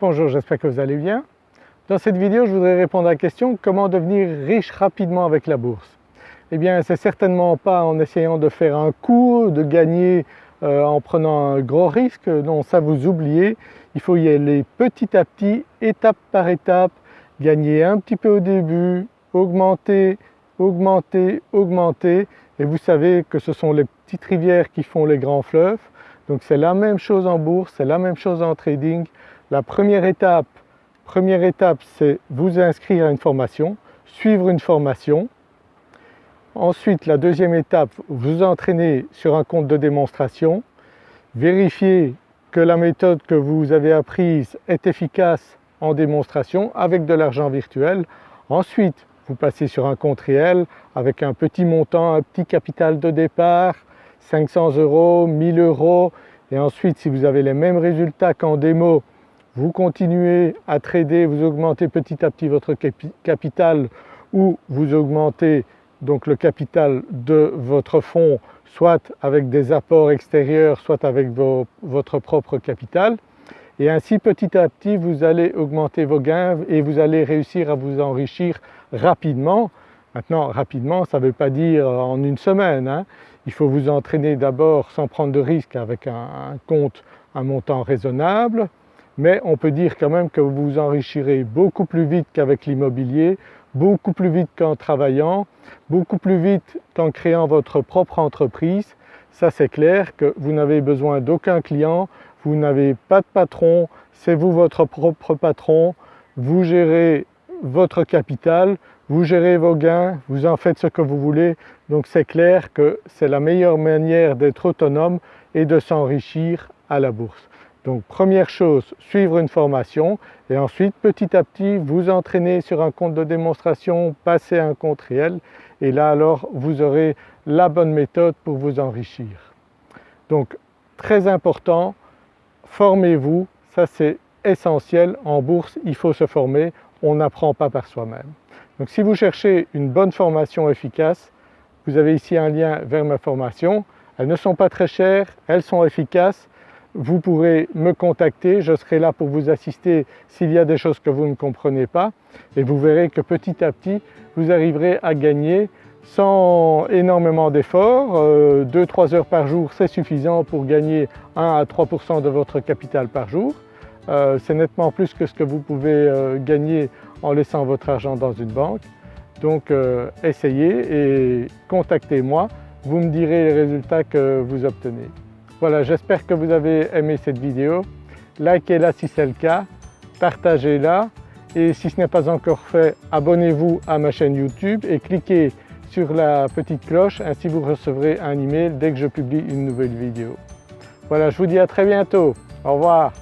Bonjour, j'espère que vous allez bien. Dans cette vidéo je voudrais répondre à la question comment devenir riche rapidement avec la bourse? Eh bien c'est certainement pas en essayant de faire un coup, de gagner euh, en prenant un gros risque, non ça vous oubliez, il faut y aller petit à petit, étape par étape, gagner un petit peu au début, augmenter, augmenter, augmenter. Et vous savez que ce sont les petites rivières qui font les grands fleuves. Donc c'est la même chose en bourse, c'est la même chose en trading, la première étape, première étape c'est vous inscrire à une formation, suivre une formation. Ensuite la deuxième étape, vous entraîner sur un compte de démonstration, vérifier que la méthode que vous avez apprise est efficace en démonstration avec de l'argent virtuel. Ensuite vous passez sur un compte réel avec un petit montant, un petit capital de départ, 500 euros, 1000 euros et ensuite si vous avez les mêmes résultats qu'en démo vous continuez à trader, vous augmentez petit à petit votre capital ou vous augmentez donc le capital de votre fonds soit avec des apports extérieurs, soit avec votre propre capital et ainsi petit à petit vous allez augmenter vos gains et vous allez réussir à vous enrichir rapidement. Maintenant rapidement ça ne veut pas dire en une semaine, hein. il faut vous entraîner d'abord sans prendre de risques avec un compte, un montant raisonnable, mais on peut dire quand même que vous vous enrichirez beaucoup plus vite qu'avec l'immobilier, beaucoup plus vite qu'en travaillant, beaucoup plus vite qu'en créant votre propre entreprise. Ça c'est clair que vous n'avez besoin d'aucun client, vous n'avez pas de patron, c'est vous votre propre patron, vous gérez votre capital, vous gérez vos gains, vous en faites ce que vous voulez, donc c'est clair que c'est la meilleure manière d'être autonome et de s'enrichir à la bourse. Donc première chose, suivre une formation et ensuite petit à petit vous entraîner sur un compte de démonstration, passer un compte réel et là alors vous aurez la bonne méthode pour vous enrichir. Donc très important, formez-vous, ça c'est essentiel, en bourse il faut se former, on n'apprend pas par soi-même. Donc si vous cherchez une bonne formation efficace, vous avez ici un lien vers ma formation, elles ne sont pas très chères, elles sont efficaces vous pourrez me contacter, je serai là pour vous assister s'il y a des choses que vous ne comprenez pas et vous verrez que petit à petit vous arriverez à gagner sans énormément d'efforts, 2-3 euh, heures par jour c'est suffisant pour gagner 1 à 3% de votre capital par jour. Euh, c'est nettement plus que ce que vous pouvez euh, gagner en laissant votre argent dans une banque. Donc essayez et contactez-moi, vous me direz les résultats que vous obtenez. Voilà, j'espère que vous avez aimé cette vidéo. Likez-la si c'est le cas, partagez-la et si ce n'est pas encore fait, abonnez-vous à ma chaîne YouTube et cliquez sur la petite cloche, ainsi vous recevrez un email dès que je publie une nouvelle vidéo. Voilà, je vous dis à très bientôt. Au revoir.